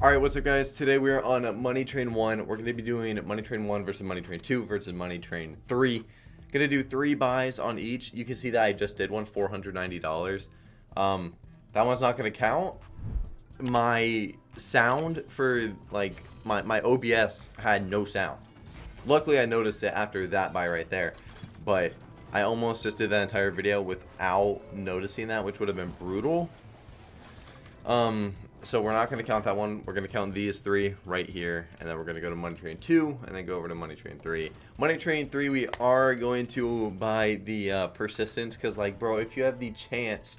Alright, what's up guys? Today we are on Money Train 1. We're going to be doing Money Train 1 versus Money Train 2 versus Money Train 3. Gonna do three buys on each. You can see that I just did one, $490. Um, that one's not gonna count. My sound for, like, my, my OBS had no sound. Luckily, I noticed it after that buy right there. But I almost just did that entire video without noticing that, which would have been brutal. Um, so we're not going to count that one. We're going to count these three right here. And then we're going to go to Money Train 2 and then go over to Money Train 3. Money Train 3, we are going to buy the uh, Persistence. Because, like, bro, if you have the chance,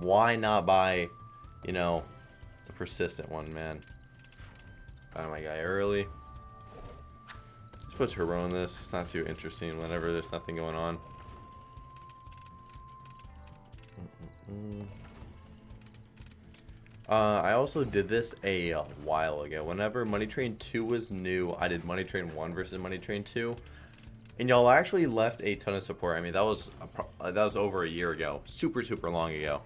why not buy, you know, the Persistent one, man? Buy my guy early. Let's put Turbo on this. It's not too interesting whenever there's nothing going on. Mm -mm -mm. Uh, I also did this a while ago. Whenever Money Train 2 was new, I did Money Train 1 versus Money Train 2. And y'all actually left a ton of support. I mean, that was a, that was over a year ago. Super, super long ago.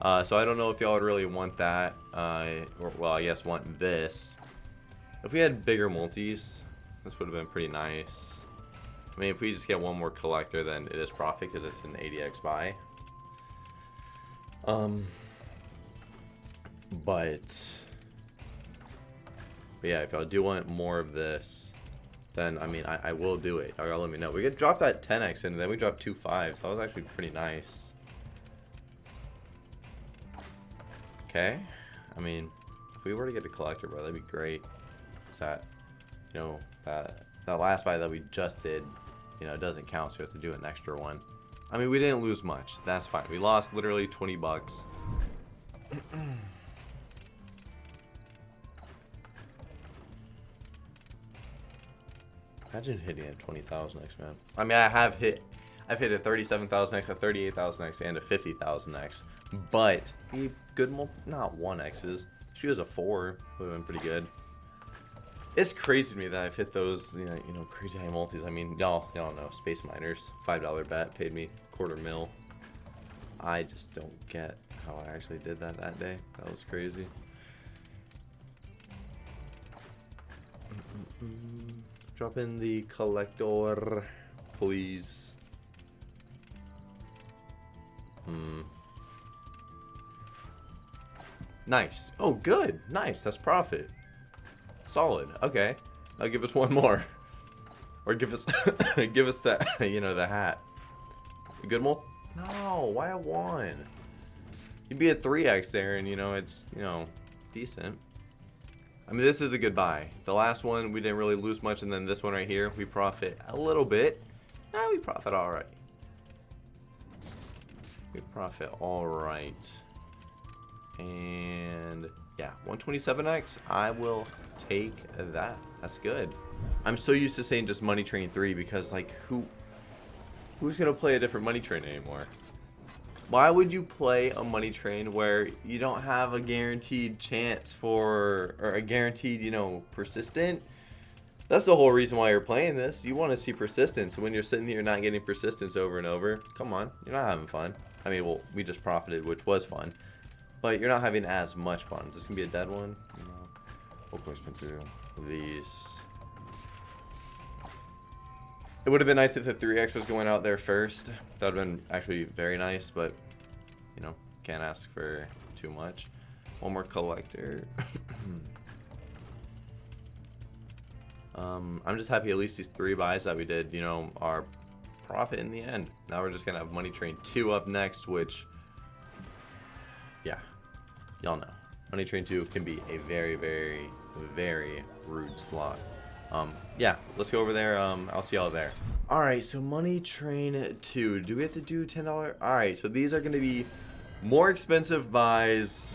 Uh, so I don't know if y'all would really want that. Uh, or, well, I guess want this. If we had bigger multis, this would have been pretty nice. I mean, if we just get one more collector, then it is profit because it's an 80x buy. Um, but, but yeah, if y'all do want more of this, then I mean, I, I will do it. Y'all let me know. We get dropped that 10x and then we dropped two fives. That was actually pretty nice. Okay. I mean, if we were to get a collector, bro, that'd be great. Is that, you know, that, that last buy that we just did, you know, doesn't count, so we have to do an extra one. I mean, we didn't lose much. That's fine. We lost literally 20 bucks. Imagine hitting a 20,000x, man. I mean, I have hit, I've hit a 37,000x, a 38,000x, and a 50,000x. But, good multi, not 1x's. She was a 4, would have been pretty good. It's crazy to me that I've hit those, you know, you know crazy high multis. I mean, y'all, y'all know, Space Miners, $5 bet, paid me quarter mil. I just don't get how I actually did that that day. That was crazy. Mm -mm -mm. Drop in the collector, please. Hmm. Nice. Oh, good. Nice. That's profit. Solid. Okay. Now give us one more. Or give us give us that, you know, the hat. good mul? No, why a one? You'd be a 3x there and, you know, it's, you know, decent. I mean, this is a good buy. The last one, we didn't really lose much, and then this one right here, we profit a little bit. Nah, we profit all right. We profit all right. And yeah, 127x, I will take that. That's good. I'm so used to saying just Money Train 3 because, like, who, who's going to play a different Money Train anymore? Why would you play a money train where you don't have a guaranteed chance for, or a guaranteed, you know, persistent? That's the whole reason why you're playing this. You want to see persistence. When you're sitting here not getting persistence over and over, come on, you're not having fun. I mean, well, we just profited, which was fun. But you're not having as much fun. Is this to be a dead one? No. Through these. It would have been nice if the 3x was going out there first. That would have been actually very nice, but, you know, can't ask for too much. One more collector. um, I'm just happy at least these three buys that we did, you know, are profit in the end. Now we're just going to have Money Train 2 up next, which, yeah, y'all know. Money Train 2 can be a very, very, very rude slot. Um, yeah, let's go over there. Um, I'll see y'all there. All right, so Money Train 2. Do we have to do $10? All right, so these are going to be more expensive buys,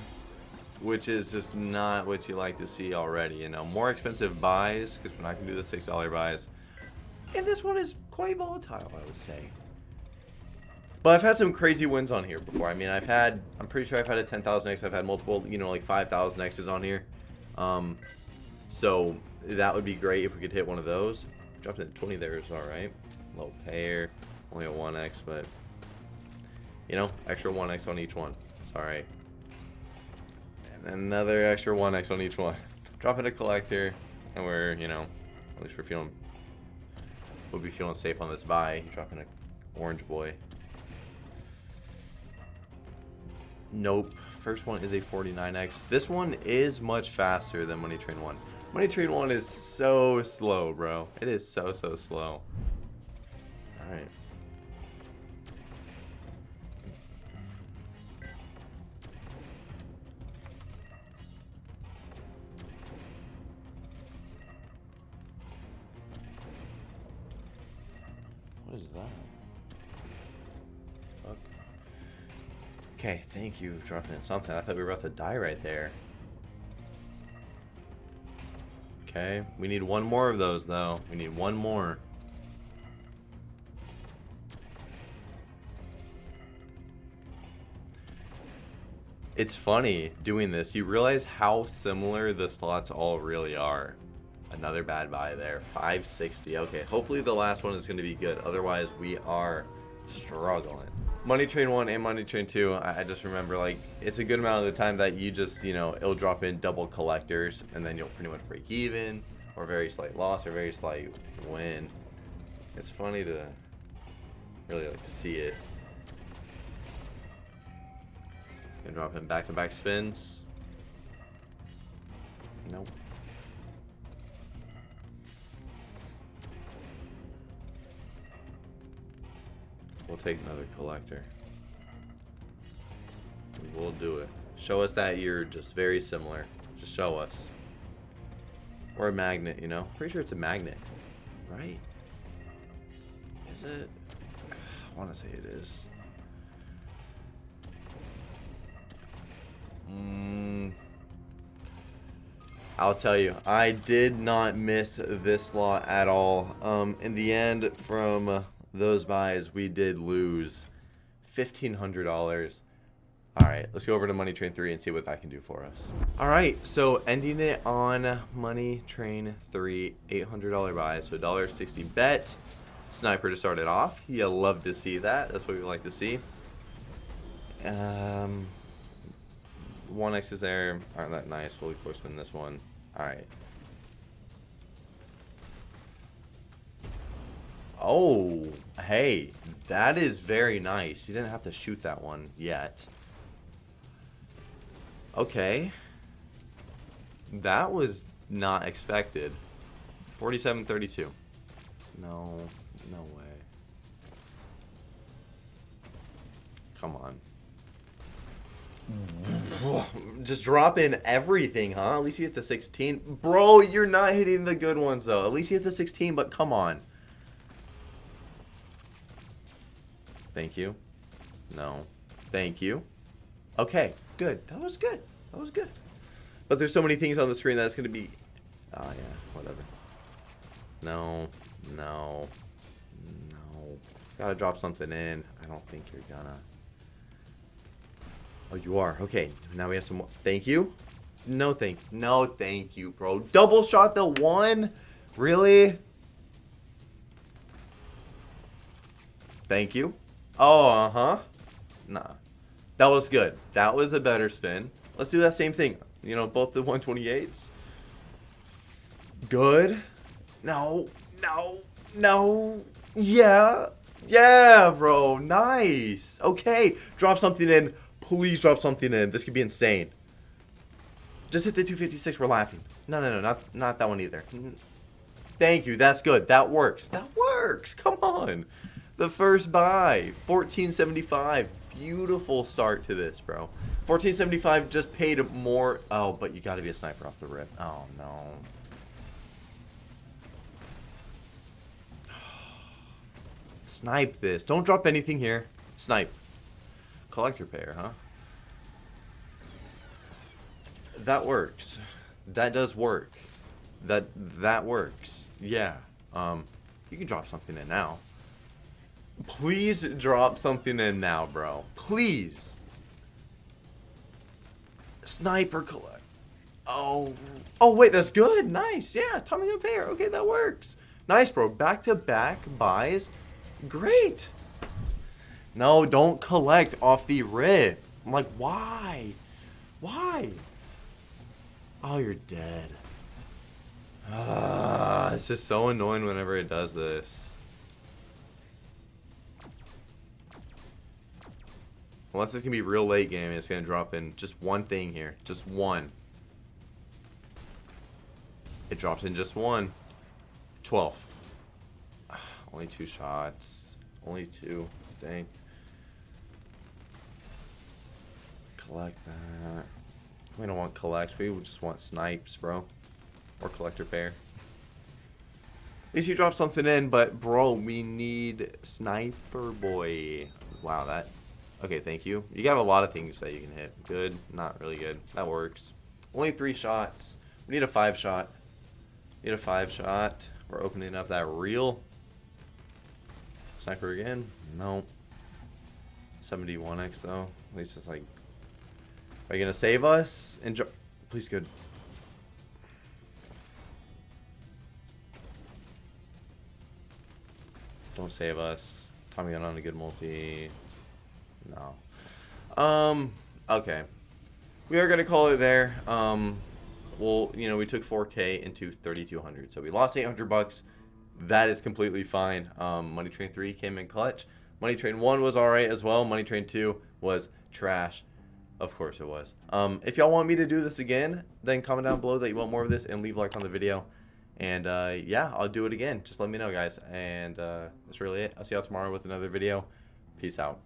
which is just not what you like to see already. You know, more expensive buys, because we're not going to do the $6 buys. And this one is quite volatile, I would say. But I've had some crazy wins on here before. I mean, I've had, I'm pretty sure I've had a 10,000X. I've had multiple, you know, like 5,000Xs on here. Um, so that would be great if we could hit one of those. Dropping at 20 there is alright. Low pair. Only a 1x, but... You know, extra 1x on each one. It's alright. And another extra 1x on each one. Drop in a collector, and we're, you know, at least we're feeling, we'll be feeling safe on this buy. Dropping in a orange boy. Nope. First one is a 49x. This one is much faster than Money Train 1. Money Train 1 is so slow, bro. It is so, so slow. Alright. What is that? Fuck. Okay, thank you for dropping in something. I thought we were about to die right there. Okay, we need one more of those though. We need one more. It's funny doing this. You realize how similar the slots all really are. Another bad buy there. 560. Okay, hopefully the last one is going to be good. Otherwise, we are struggling. Money Train 1 and Money Train 2, I, I just remember, like, it's a good amount of the time that you just, you know, it'll drop in double collectors, and then you'll pretty much break even, or very slight loss, or very slight win. It's funny to really, like, to see it. And drop in back-to-back -back spins. Nope. We'll take another collector. We'll do it. Show us that you're just very similar. Just show us. Or a magnet, you know? Pretty sure it's a magnet. Right? Is it? I want to say it is. Mm, I'll tell you, I did not miss this lot at all. Um, in the end, from those buys, we did lose $1,500. All right, let's go over to Money Train 3 and see what that can do for us. All right, so ending it on Money Train 3, $800 buy, so $1.60 bet. Sniper to start it off. You love to see that. That's what we like to see. Um, 1x is there. Aren't that nice. We'll of course win this one. All right. Oh, hey, that is very nice. You didn't have to shoot that one yet. Okay. That was not expected. 47-32. No, no way. Come on. Just drop in everything, huh? At least you hit the 16. Bro, you're not hitting the good ones, though. At least you hit the 16, but come on. Thank you. No. Thank you. Okay, good. That was good. That was good. But there's so many things on the screen that's going to be... Oh, yeah. Whatever. No. No. No. Gotta drop something in. I don't think you're gonna... Oh, you are. Okay. Now we have some more. Thank you. No thank No thank you, bro. Double shot the one? Really? Thank you. Oh, uh-huh. Nah. That was good. That was a better spin. Let's do that same thing. You know, both the 128s. Good. No. No. No. Yeah. Yeah, bro. Nice. Okay. Drop something in. Please drop something in. This could be insane. Just hit the 256. We're laughing. No, no, no. Not, not that one either. Thank you. That's good. That works. That works. Come on. The first buy, 1475. Beautiful start to this, bro. 1475 just paid more. Oh, but you got to be a sniper off the rip. Oh, no. Snipe this. Don't drop anything here. Snipe. Collector payer, huh? That works. That does work. That that works. Yeah. Um, you can drop something in now. Please drop something in now, bro. Please. Sniper collect. Oh. Oh, wait, that's good. Nice. Yeah, Tommy gun pair. Okay, that works. Nice, bro. Back-to-back -back buys. Great. No, don't collect off the rip. I'm like, why? Why? Oh, you're dead. Ah, it's just so annoying whenever it does this. Unless it's gonna be real late game, it's gonna drop in just one thing here, just one. It drops in just one. 12. Only two shots. Only two. Dang. Collect that. We don't want collects. We just want snipes, bro. Or collector pair. At least you drop something in, but bro, we need sniper boy. Wow, that. Okay, thank you. You got a lot of things that you can hit. Good, not really good. That works. Only three shots. We need a five shot. We Need a five shot. We're opening up that reel. Sniper again? No. 71x though. At least it's like. Are you gonna save us? Enjoy. Please, good. Don't save us. Tommy got on a good multi. No. Um. Okay. We are gonna call it there. Um. Well, you know, we took 4K into 3,200, so we lost 800 bucks. That is completely fine. Um, Money Train 3 came in clutch. Money Train 1 was alright as well. Money Train 2 was trash. Of course it was. Um, if y'all want me to do this again, then comment down below that you want more of this and leave a like on the video. And uh, yeah, I'll do it again. Just let me know, guys. And uh, that's really it. I'll see y'all tomorrow with another video. Peace out.